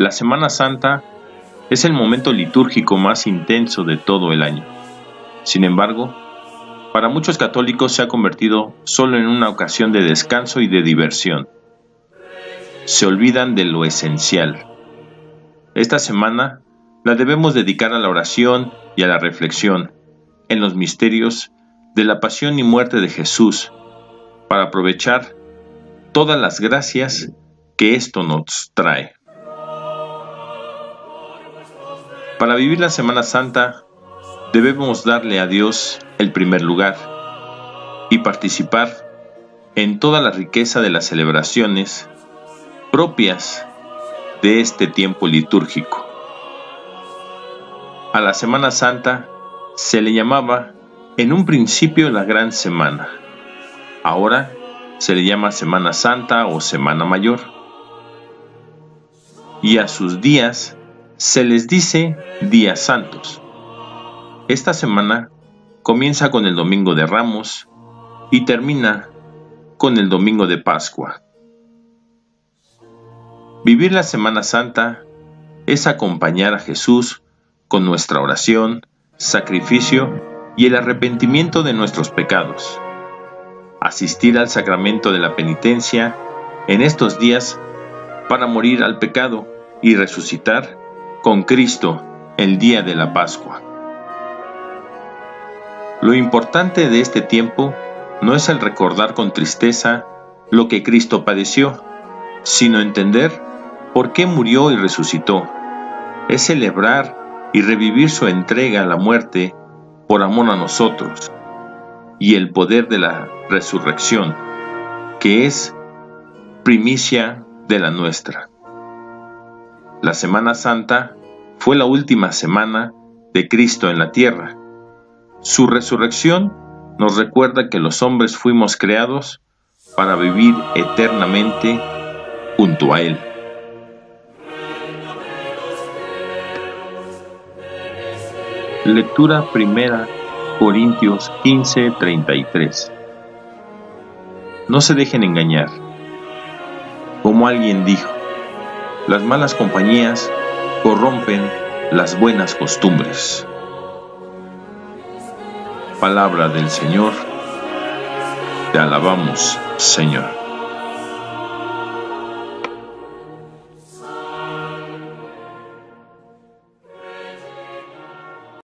La Semana Santa es el momento litúrgico más intenso de todo el año. Sin embargo, para muchos católicos se ha convertido solo en una ocasión de descanso y de diversión. Se olvidan de lo esencial. Esta semana la debemos dedicar a la oración y a la reflexión en los misterios de la pasión y muerte de Jesús para aprovechar todas las gracias que esto nos trae. Para vivir la Semana Santa debemos darle a Dios el primer lugar y participar en toda la riqueza de las celebraciones propias de este tiempo litúrgico. A la Semana Santa se le llamaba en un principio la Gran Semana. Ahora se le llama Semana Santa o Semana Mayor. Y a sus días se les dice días santos. Esta semana comienza con el Domingo de Ramos y termina con el Domingo de Pascua. Vivir la Semana Santa es acompañar a Jesús con nuestra oración, sacrificio y el arrepentimiento de nuestros pecados. Asistir al sacramento de la penitencia en estos días para morir al pecado y resucitar con Cristo el día de la Pascua. Lo importante de este tiempo no es el recordar con tristeza lo que Cristo padeció, sino entender por qué murió y resucitó. Es celebrar y revivir su entrega a la muerte por amor a nosotros y el poder de la resurrección, que es primicia de la nuestra. La Semana Santa fue la última semana de Cristo en la tierra su resurrección nos recuerda que los hombres fuimos creados para vivir eternamente junto a Él. Lectura primera Corintios 15:33 No se dejen engañar. Como alguien dijo, las malas compañías corrompen las buenas costumbres. Palabra del Señor. Te alabamos, Señor.